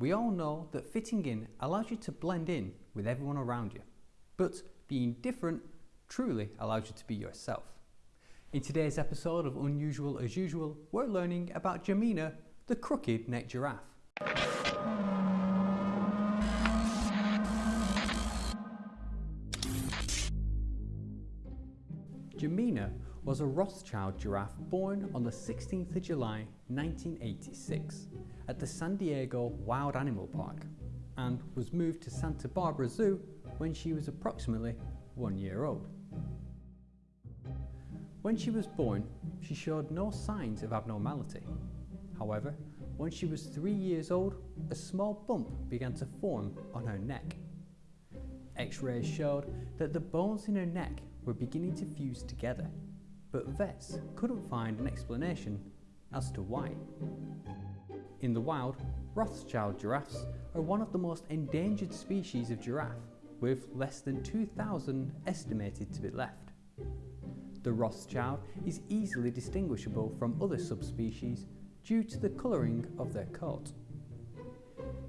We all know that fitting in allows you to blend in with everyone around you, but being different truly allows you to be yourself. In today's episode of Unusual as Usual, we're learning about Gemina, the crooked-necked giraffe. Gemina was a Rothschild giraffe born on the 16th of July 1986 at the San Diego Wild Animal Park and was moved to Santa Barbara Zoo when she was approximately one year old. When she was born, she showed no signs of abnormality. However, when she was three years old, a small bump began to form on her neck. X-rays showed that the bones in her neck were beginning to fuse together, but vets couldn't find an explanation as to why. In the wild, Rothschild giraffes are one of the most endangered species of giraffe, with less than 2,000 estimated to be left. The Rothschild is easily distinguishable from other subspecies due to the colouring of their coat.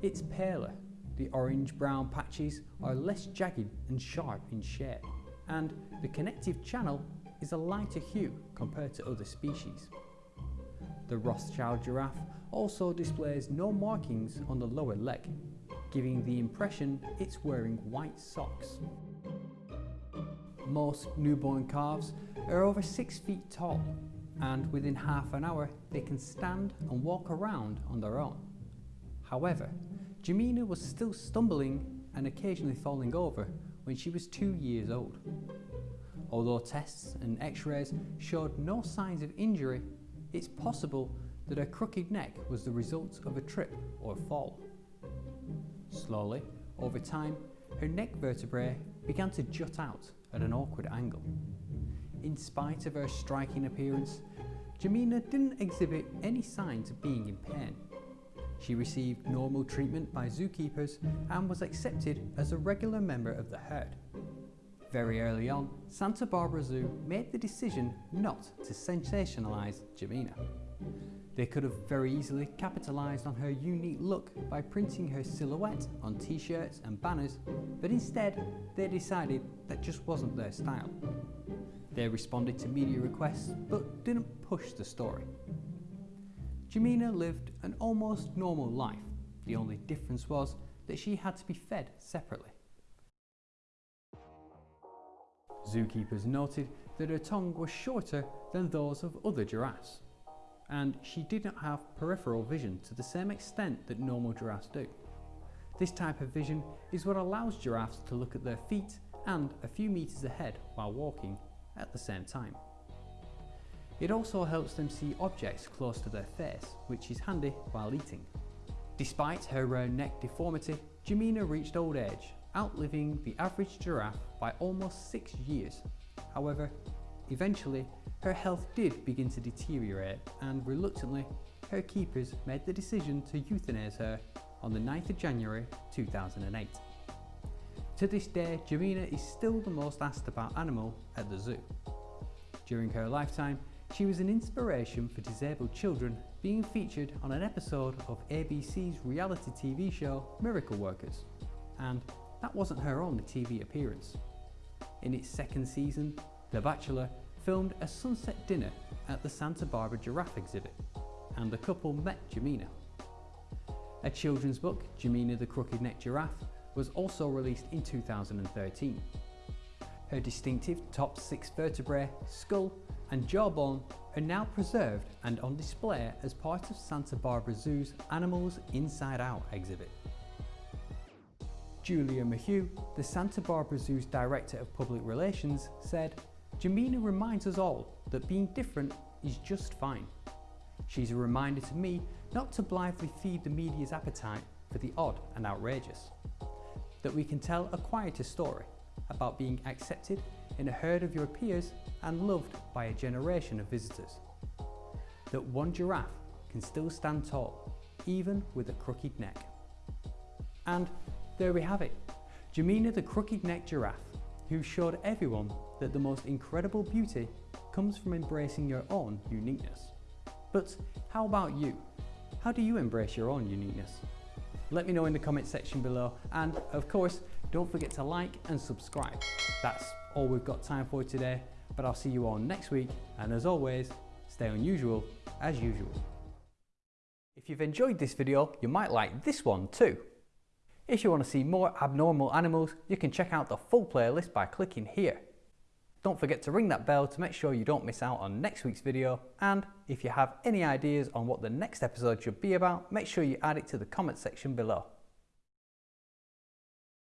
It's paler, the orange-brown patches are less jagged and sharp in shape, and the connective channel is a lighter hue compared to other species. The Rothschild giraffe also displays no markings on the lower leg, giving the impression it's wearing white socks. Most newborn calves are over 6 feet tall and within half an hour they can stand and walk around on their own. However, Gemina was still stumbling and occasionally falling over when she was two years old. Although tests and x-rays showed no signs of injury, it's possible that her crooked neck was the result of a trip or a fall. Slowly, over time, her neck vertebrae began to jut out at an awkward angle. In spite of her striking appearance, Gemina didn't exhibit any signs of being in pain. She received normal treatment by zookeepers and was accepted as a regular member of the herd. Very early on, Santa Barbara Zoo made the decision not to sensationalise Gemina. They could have very easily capitalised on her unique look by printing her silhouette on t-shirts and banners, but instead they decided that just wasn't their style. They responded to media requests but didn't push the story. Gemina lived an almost normal life. The only difference was that she had to be fed separately. Zookeepers noted that her tongue was shorter than those of other giraffes and she didn't have peripheral vision to the same extent that normal giraffes do. This type of vision is what allows giraffes to look at their feet and a few metres ahead while walking at the same time. It also helps them see objects close to their face, which is handy while eating. Despite her rare neck deformity, Gemina reached old age, outliving the average giraffe by almost six years. However, eventually her health did begin to deteriorate and reluctantly, her keepers made the decision to euthanize her on the 9th of January 2008. To this day, Gemina is still the most asked about animal at the zoo. During her lifetime, she was an inspiration for disabled children being featured on an episode of ABC's reality TV show Miracle Workers. And that wasn't her only TV appearance. In its second season, The Bachelor filmed a sunset dinner at the Santa Barbara Giraffe exhibit, and the couple met Gemina. A children's book, Gemina the Crooked-Necked Giraffe, was also released in 2013. Her distinctive top six vertebrae, skull and jawbone are now preserved and on display as part of Santa Barbara Zoo's Animals Inside Out exhibit. Julia McHugh, the Santa Barbara Zoo's Director of Public Relations, said, Gemina reminds us all that being different is just fine. She's a reminder to me not to blithely feed the media's appetite for the odd and outrageous. That we can tell a quieter story about being accepted in a herd of your peers and loved by a generation of visitors. That one giraffe can still stand tall, even with a crooked neck. And there we have it, Gemina the crooked-necked giraffe, who showed everyone that the most incredible beauty comes from embracing your own uniqueness. But how about you? How do you embrace your own uniqueness? Let me know in the comment section below and of course don't forget to like and subscribe. That's all we've got time for today but I'll see you all next week and as always stay unusual as usual. If you've enjoyed this video you might like this one too. If you want to see more abnormal animals you can check out the full playlist by clicking here. Don't forget to ring that bell to make sure you don't miss out on next week's video and if you have any ideas on what the next episode should be about make sure you add it to the comment section below.